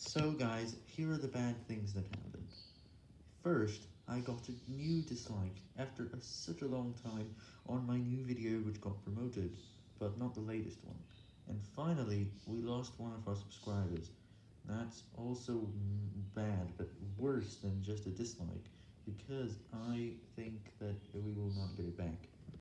So guys, here are the bad things that happened. First, I got a new dislike after a, such a long time on my new video which got promoted, but not the latest one. And finally, we lost one of our subscribers. That's also bad, but worse than just a dislike, because I think.